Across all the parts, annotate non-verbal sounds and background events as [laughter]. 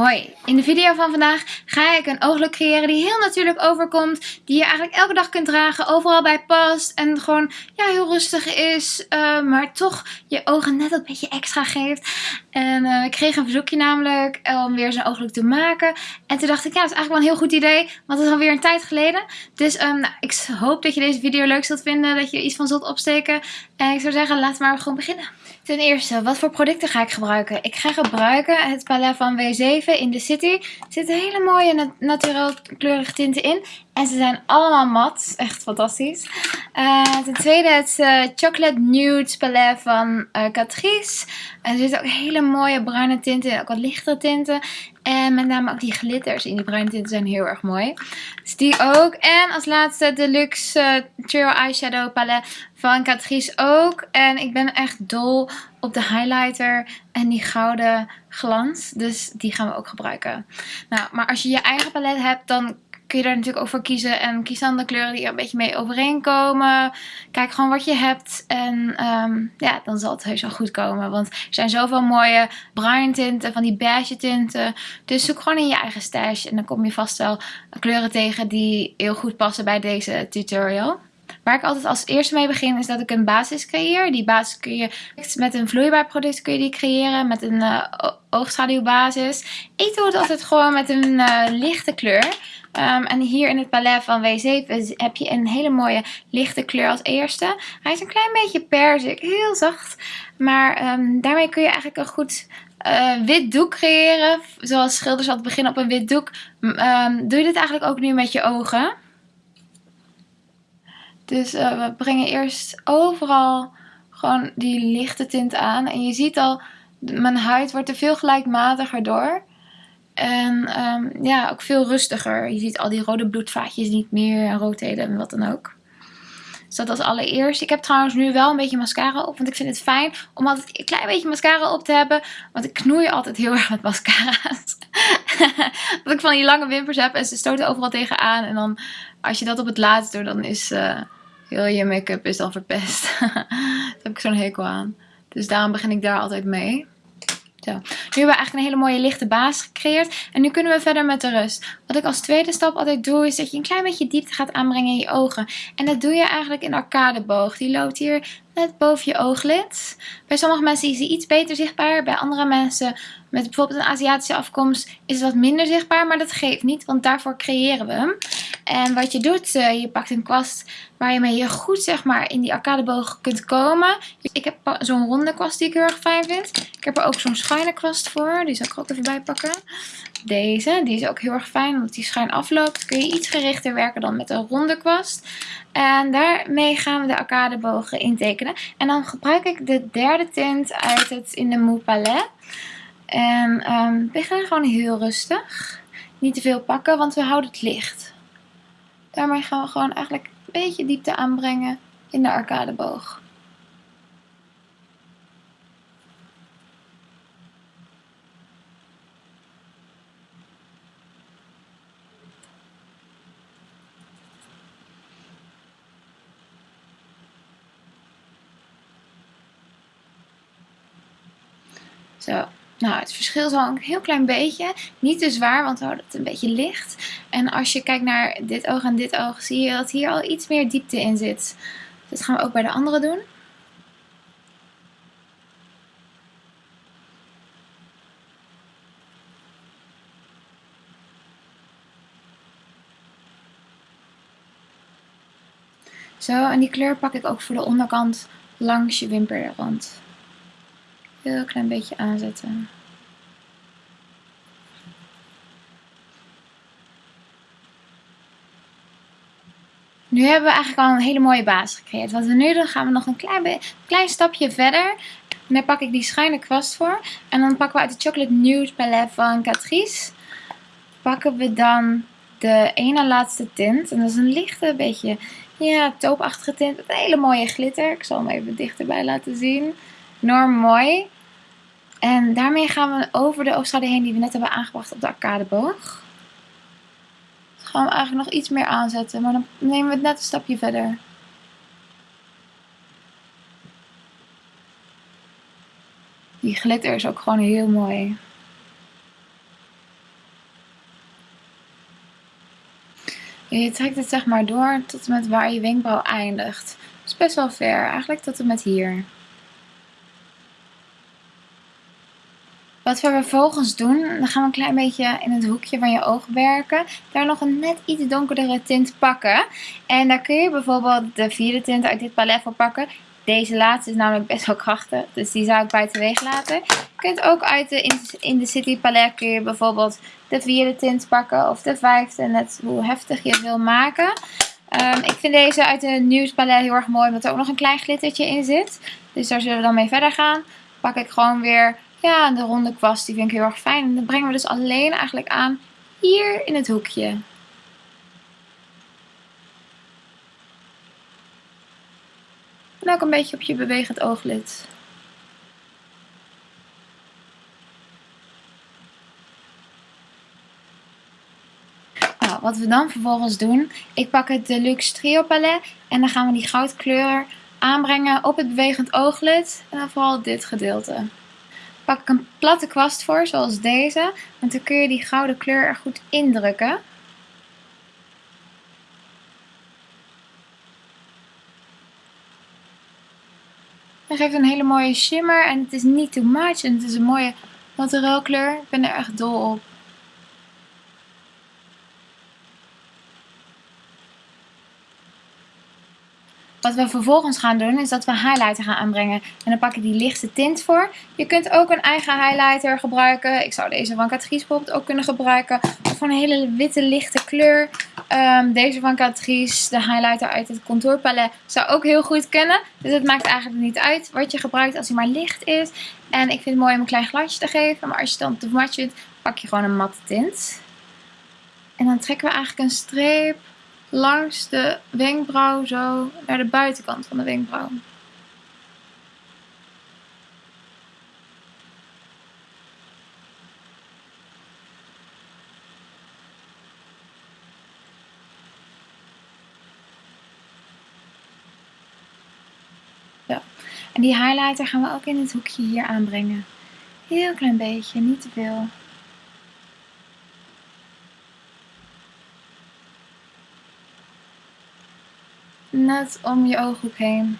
Hoi, in de video van vandaag ga ik een ooglook creëren die heel natuurlijk overkomt. Die je eigenlijk elke dag kunt dragen, overal bij past. En gewoon ja, heel rustig is, uh, maar toch je ogen net een beetje extra geeft. En uh, ik kreeg een verzoekje namelijk om weer zo'n ooglook te maken. En toen dacht ik, ja, dat is eigenlijk wel een heel goed idee. Want het is alweer een tijd geleden. Dus um, nou, ik hoop dat je deze video leuk zult vinden. Dat je er iets van zult opsteken. En ik zou zeggen, laten we maar gewoon beginnen. Ten eerste, wat voor producten ga ik gebruiken? Ik ga gebruiken het palet van W7 in de City. Er zitten hele mooie nat kleurige tinten in. En ze zijn allemaal mat. Echt fantastisch. Uh, ten tweede het uh, Chocolate Nude palet van uh, Catrice. En er zitten ook hele mooie bruine tinten in. Ook wat lichtere tinten. En met name ook die glitters in die bruine tinten zijn heel erg mooi. Dus die ook. En als laatste de Luxe Trio Eyeshadow palet van Catrice ook. En ik ben echt dol op de highlighter en die gouden glans. Dus die gaan we ook gebruiken. Nou, maar als je je eigen palet hebt, dan kun je daar natuurlijk ook voor kiezen. En kies dan de kleuren die er een beetje mee overeenkomen. Kijk gewoon wat je hebt. En um, ja, dan zal het heus wel goed komen. Want er zijn zoveel mooie bruin tinten, van die beige tinten. Dus zoek gewoon in je eigen stash. En dan kom je vast wel kleuren tegen die heel goed passen bij deze tutorial. Waar ik altijd als eerste mee begin is dat ik een basis creëer. Die basis kun je met een vloeibaar product kun je die creëren. Met een uh, oogschaduwbasis. Ik doe het altijd gewoon met een uh, lichte kleur. Um, en hier in het palet van W7 heb je een hele mooie lichte kleur als eerste. Hij is een klein beetje perzik, heel zacht. Maar um, daarmee kun je eigenlijk een goed uh, wit doek creëren. Zoals schilders altijd beginnen op een wit doek. Um, doe je dit eigenlijk ook nu met je ogen. Dus uh, we brengen eerst overal gewoon die lichte tint aan. En je ziet al, mijn huid wordt er veel gelijkmatiger door. En um, ja, ook veel rustiger. Je ziet al die rode bloedvaatjes niet meer en roodheden en wat dan ook. Dus dat als allereerst. Ik heb trouwens nu wel een beetje mascara op. Want ik vind het fijn om altijd een klein beetje mascara op te hebben. Want ik knoei altijd heel [laughs] erg met mascara's. [laughs] dat ik van die lange wimpers heb en ze stoten overal tegenaan. En dan als je dat op het laatst doet, dan is uh, heel je make-up is verpest. [laughs] Daar heb ik zo'n hekel aan. Dus daarom begin ik daar altijd mee. Zo. Nu hebben we eigenlijk een hele mooie lichte basis gecreëerd. En nu kunnen we verder met de rust. Wat ik als tweede stap altijd doe is dat je een klein beetje diepte gaat aanbrengen in je ogen. En dat doe je eigenlijk in arcadeboog. Die loopt hier net boven je ooglid. Bij sommige mensen is die iets beter zichtbaar. Bij andere mensen met bijvoorbeeld een Aziatische afkomst is het wat minder zichtbaar. Maar dat geeft niet, want daarvoor creëren we hem. En wat je doet, uh, je pakt een kwast waar je goed zeg maar in die arcadeboog kunt komen. Ik heb zo'n ronde kwast die ik heel erg fijn vind. Ik heb er ook zo'n schuine kwast voor. Die zal ik ook even bij pakken. Deze, die is ook heel erg fijn omdat die schuin afloopt. Kun je iets gerichter werken dan met een ronde kwast. En daarmee gaan we de arcadebogen intekenen. En dan gebruik ik de derde tint uit het In de Mou palet. En um, we beginnen gewoon heel rustig. Niet te veel pakken, want we houden het licht. Daarmee gaan we gewoon eigenlijk een beetje diepte aanbrengen in de arcadeboog. Zo, nou het verschil is wel een heel klein beetje. Niet te zwaar, want we houden het een beetje licht. En als je kijkt naar dit oog en dit oog, zie je dat hier al iets meer diepte in zit. Dat gaan we ook bij de andere doen. Zo, en die kleur pak ik ook voor de onderkant langs je wimperrand. Heel klein beetje aanzetten. Nu hebben we eigenlijk al een hele mooie basis gecreëerd. Wat we nu doen, gaan we nog een klein, klein stapje verder. En daar pak ik die schuine kwast voor. En dan pakken we uit de Chocolate Nude palet van Catrice. Pakken we dan de ene laatste tint. En dat is een lichte, beetje ja, toopachtige tint. Met een hele mooie glitter. Ik zal hem even dichterbij laten zien. Norm Mooi. En daarmee gaan we over de oogschade heen die we net hebben aangebracht op de arcadeboog. Dus gaan we eigenlijk nog iets meer aanzetten, maar dan nemen we het net een stapje verder. Die glitter is ook gewoon heel mooi. Je trekt het zeg maar door tot en met waar je wenkbrauw eindigt. Dat is best wel ver, eigenlijk tot en met hier. Wat we vervolgens doen, dan gaan we een klein beetje in het hoekje van je oog werken. Daar nog een net iets donkerdere tint pakken. En daar kun je bijvoorbeeld de vierde tint uit dit palet voor pakken. Deze laatste is namelijk best wel krachtig, dus die zou ik buiten weeg laten. Je kunt ook uit de In the City palet kun je bijvoorbeeld de vierde tint pakken of de vijfde, net hoe heftig je het wil maken. Um, ik vind deze uit de Nieuws palet heel erg mooi, omdat er ook nog een klein glittertje in zit. Dus daar zullen we dan mee verder gaan. Pak ik gewoon weer ja, de ronde kwast, die vind ik heel erg fijn. En dan brengen we dus alleen eigenlijk aan hier in het hoekje. En ook een beetje op je bewegend ooglid. Nou, wat we dan vervolgens doen, ik pak het Deluxe Trio Palet en dan gaan we die goudkleur aanbrengen op het bewegend ooglid. En dan vooral dit gedeelte pak ik een platte kwast voor, zoals deze. Want dan kun je die gouden kleur er goed indrukken. Dat geeft een hele mooie shimmer en het is niet too much. En het is een mooie kleur. Ik ben er echt dol op. Wat we vervolgens gaan doen is dat we highlighter gaan aanbrengen. En dan pak ik die lichte tint voor. Je kunt ook een eigen highlighter gebruiken. Ik zou deze van Catrice bijvoorbeeld ook kunnen gebruiken. Of een hele witte lichte kleur. Um, deze van Catrice, de highlighter uit het contourpalet, zou ook heel goed kunnen. Dus het maakt eigenlijk niet uit wat je gebruikt als hij maar licht is. En ik vind het mooi om een klein glasje te geven. Maar als je dan te mat vindt, pak je gewoon een matte tint. En dan trekken we eigenlijk een streep langs de wenkbrauw zo naar de buitenkant van de wenkbrauw. Ja. En die highlighter gaan we ook in het hoekje hier aanbrengen. Heel klein beetje, niet te veel. Net om je ooghoek heen.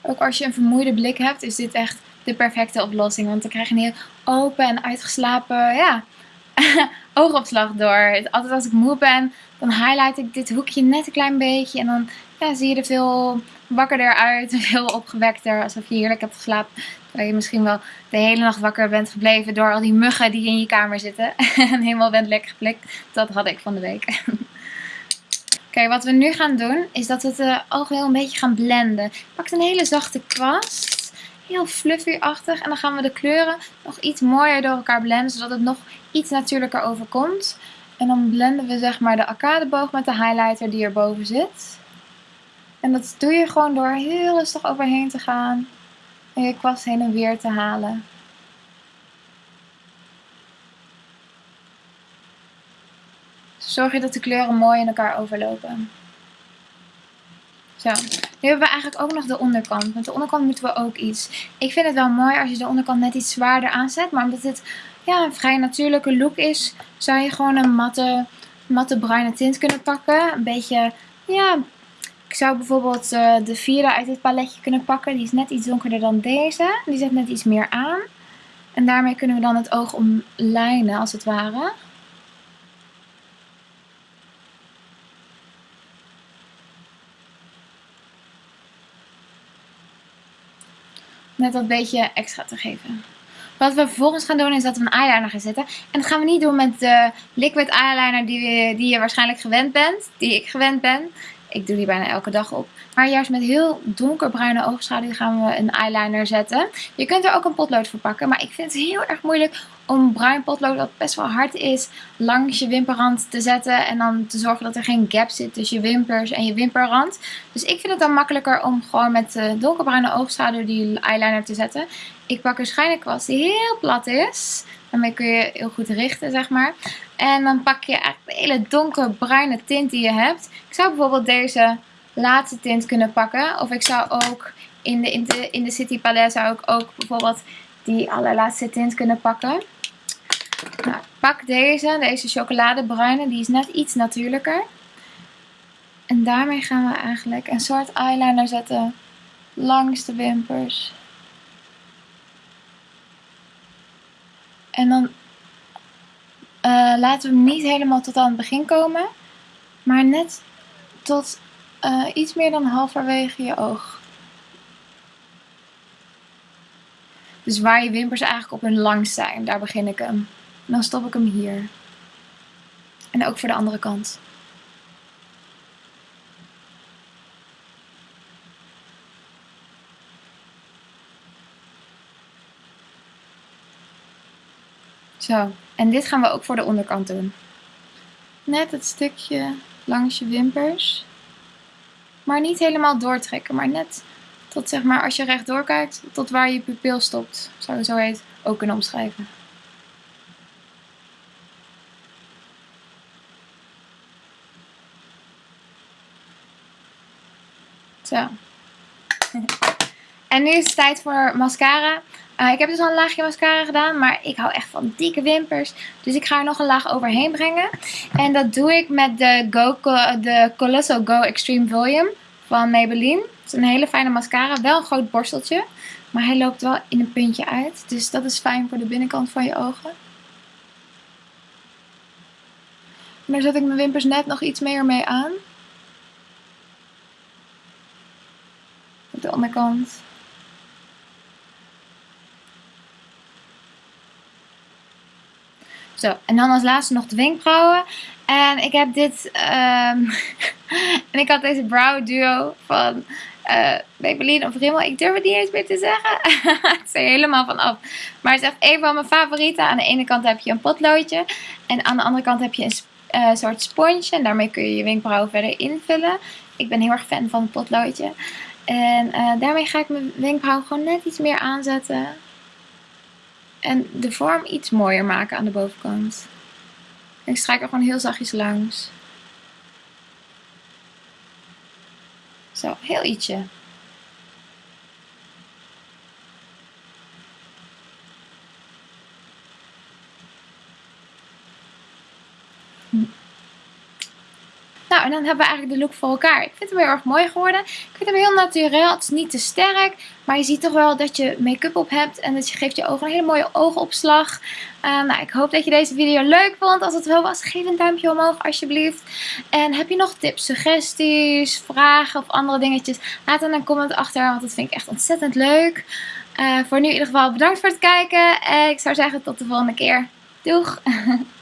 Ook als je een vermoeide blik hebt, is dit echt de perfecte oplossing. Want dan krijg je een heel open en uitgeslapen ja, [laughs] oogopslag door. Altijd als ik moe ben, dan highlight ik dit hoekje net een klein beetje. En dan ja, zie je er veel wakkerder uit, [laughs] veel opgewekter. Alsof je heerlijk hebt geslapen. Terwijl je misschien wel de hele nacht wakker bent gebleven door al die muggen die in je kamer zitten. [laughs] en helemaal bent lekker geplikt. Dat had ik van de week. [laughs] Oké, wat we nu gaan doen is dat we het uh, oog heel een beetje gaan blenden. Pak een hele zachte kwast. Heel fluffy-achtig. En dan gaan we de kleuren nog iets mooier door elkaar blenden. Zodat het nog iets natuurlijker overkomt. En dan blenden we zeg maar de arcadeboog met de highlighter die erboven zit. En dat doe je gewoon door heel rustig overheen te gaan. En je kwast heen en weer te halen. Zorg je dat de kleuren mooi in elkaar overlopen. Zo, nu hebben we eigenlijk ook nog de onderkant. Met de onderkant moeten we ook iets. Ik vind het wel mooi als je de onderkant net iets zwaarder aanzet. Maar omdat het ja, een vrij natuurlijke look is, zou je gewoon een matte, matte bruine tint kunnen pakken. Een beetje, ja, ik zou bijvoorbeeld uh, de vierde uit dit paletje kunnen pakken. Die is net iets donkerder dan deze. Die zet net iets meer aan. En daarmee kunnen we dan het oog omlijnen als het ware. Net dat beetje extra te geven. Wat we vervolgens gaan doen is dat we een eyeliner gaan zetten. En dat gaan we niet doen met de liquid eyeliner die, die je waarschijnlijk gewend bent. Die ik gewend ben. Ik doe die bijna elke dag op. Maar juist met heel donkerbruine oogschaduw gaan we een eyeliner zetten. Je kunt er ook een potlood voor pakken. Maar ik vind het heel erg moeilijk om bruin potlood, dat best wel hard is, langs je wimperrand te zetten. En dan te zorgen dat er geen gap zit tussen je wimpers en je wimperrand. Dus ik vind het dan makkelijker om gewoon met donkerbruine oogschaduw die eyeliner te zetten. Ik pak een schijnenkwast die heel plat is. Daarmee kun je heel goed richten, zeg maar. En dan pak je eigenlijk de hele donkerbruine tint die je hebt. Ik zou bijvoorbeeld deze laatste tint kunnen pakken. Of ik zou ook in de, in de, in de City Palette zou ik ook bijvoorbeeld die allerlaatste tint kunnen pakken. Nou, pak deze, deze chocoladebruine. Die is net iets natuurlijker. En daarmee gaan we eigenlijk een soort eyeliner zetten langs de wimpers. En dan uh, laten we hem niet helemaal tot aan het begin komen. Maar net tot uh, iets meer dan halverwege je oog. Dus waar je wimpers eigenlijk op hun langst zijn, daar begin ik hem. En dan stop ik hem hier. En ook voor de andere kant. Zo, en dit gaan we ook voor de onderkant doen. Net het stukje langs je wimpers. Maar niet helemaal doortrekken, maar net tot zeg maar als je rechtdoor kijkt, tot waar je pupil stopt. Zou je zo heet ook kunnen omschrijven. Zo. [laughs] En nu is het tijd voor mascara. Uh, ik heb dus al een laagje mascara gedaan, maar ik hou echt van dikke wimpers. Dus ik ga er nog een laag overheen brengen. En dat doe ik met de, Go, de Colossal Go Extreme Volume van Maybelline. Het is een hele fijne mascara, wel een groot borsteltje. Maar hij loopt wel in een puntje uit. Dus dat is fijn voor de binnenkant van je ogen. En daar zet ik mijn wimpers net nog iets meer mee aan. Op de onderkant. Zo, en dan als laatste nog de wenkbrauwen. En ik heb dit, um, [laughs] en ik had deze brow duo van uh, Maybelline of Rimmel. Ik durf het niet eens meer te zeggen. [laughs] het is helemaal van af. Maar het is echt een van mijn favorieten. Aan de ene kant heb je een potloodje. En aan de andere kant heb je een uh, soort sponsje. En daarmee kun je je wenkbrauwen verder invullen. Ik ben heel erg fan van het potloodje. En uh, daarmee ga ik mijn wenkbrauw gewoon net iets meer aanzetten. En de vorm iets mooier maken aan de bovenkant. En ik strijk er gewoon heel zachtjes langs. Zo, heel ietsje. En dan hebben we eigenlijk de look voor elkaar. Ik vind hem heel erg mooi geworden. Ik vind hem heel natuurlijk. Het is niet te sterk. Maar je ziet toch wel dat je make-up op hebt. En dat je geeft je ogen een hele mooie oogopslag. Uh, nou, ik hoop dat je deze video leuk vond. Als het wel was, geef een duimpje omhoog alsjeblieft. En heb je nog tips, suggesties, vragen of andere dingetjes? Laat dan een comment achter. Want dat vind ik echt ontzettend leuk. Uh, voor nu in ieder geval bedankt voor het kijken. En ik zou zeggen tot de volgende keer. Doeg! [laughs]